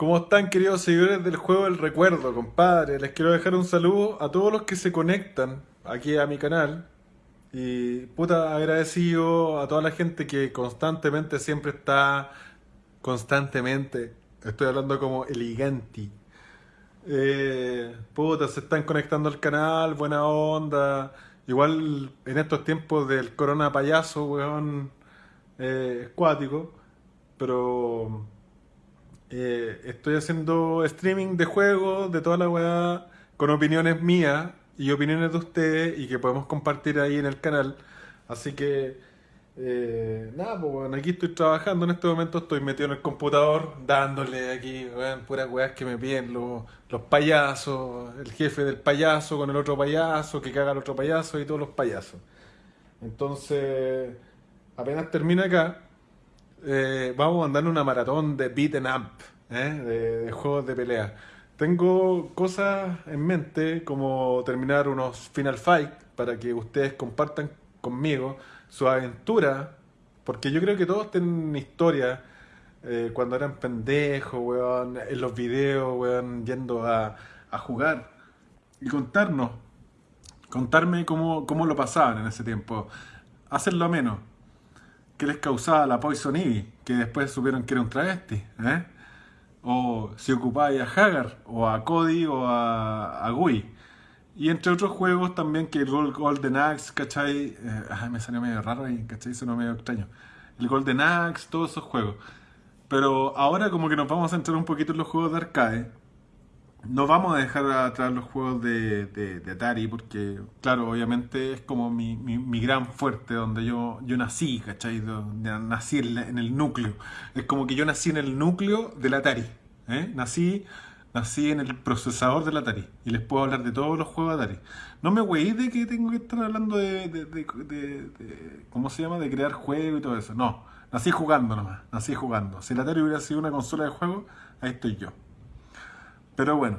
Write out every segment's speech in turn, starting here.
¿Cómo están queridos seguidores del juego del recuerdo, compadre? Les quiero dejar un saludo a todos los que se conectan aquí a mi canal. Y puta agradecido a toda la gente que constantemente siempre está, constantemente, estoy hablando como eleganti. Eh, puta, se están conectando al canal, buena onda. Igual en estos tiempos del corona payaso, weón, eh. Pero eh, estoy haciendo streaming de juegos, de toda la weá, con opiniones mías y opiniones de ustedes y que podemos compartir ahí en el canal. Así que, eh, nada, pues bueno, aquí estoy trabajando en este momento, estoy metido en el computador, dándole aquí, weón, puras weas que me piden los, los payasos, el jefe del payaso con el otro payaso, que caga el otro payaso y todos los payasos. Entonces, apenas termina acá, eh, vamos a mandar una maratón de beat and up, ¿eh? de, juegos de pelea. Tengo cosas en mente como terminar unos Final Fight para que ustedes compartan conmigo su aventura, porque yo creo que todos tienen historia eh, cuando eran pendejos, weón, en los videos, weón, yendo a, a jugar y contarnos, contarme cómo, cómo lo pasaban en ese tiempo, hacerlo menos que les causaba la Poison Ivy, que después supieron que era un travesti, ¿eh? O si ocupáis a Hagar, o a Cody, o a, a Gui. Y entre otros juegos también que el Golden Axe, ¿cachai? Eh, ay, me salió medio raro ahí, ¿cachai? Sonó medio extraño. El Golden Axe, todos esos juegos. Pero ahora como que nos vamos a centrar un poquito en los juegos de arcade no vamos a dejar atrás los juegos de, Atari porque, claro, obviamente es como mi, mi, gran fuerte donde yo, yo nací, ¿cachai? Donde nací en, el núcleo. Es como que yo nací en el núcleo del Atari. ¿eh? Nací, nací en el procesador del Atari y les puedo hablar de todos los juegos de Atari. No me güey de que tengo que estar hablando de, de, ¿cómo se llama? De crear juegos y todo eso. No, nací jugando nomás, nací jugando. Si el Atari hubiera sido una consola de juegos, ahí estoy yo. Pero bueno,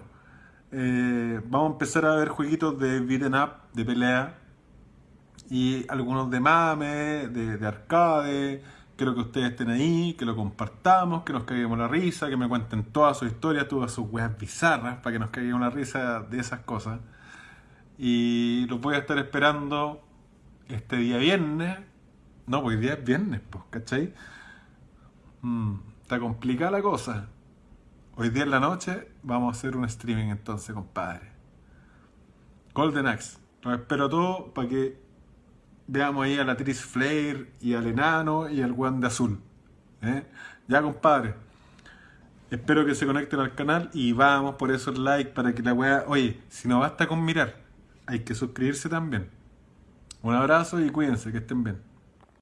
eh, vamos a empezar a ver jueguitos de beat'em up, de pelea, y algunos de mame, de, arcade. Quiero que ustedes estén ahí, que lo compartamos, que nos caiguemos la risa, que me cuenten todas sus historias, todas sus weas bizarras, para que nos caiguemos la risa de esas cosas. Y los voy a estar esperando este día viernes. No, pues hoy día es viernes, pues, ¿cachai? Mm, está complicada la cosa. Hoy día en la noche vamos a hacer un streaming entonces, compadre. Golden Axe. Los espero todos para que veamos ahí a la Tris Flare y al enano y al guan de azul. ¿eh? Ya, compadre. Espero que se conecten al canal y vamos por esos likes para que la wea... Oye, si no basta con mirar, hay que suscribirse también. Un abrazo y cuídense, que estén bien.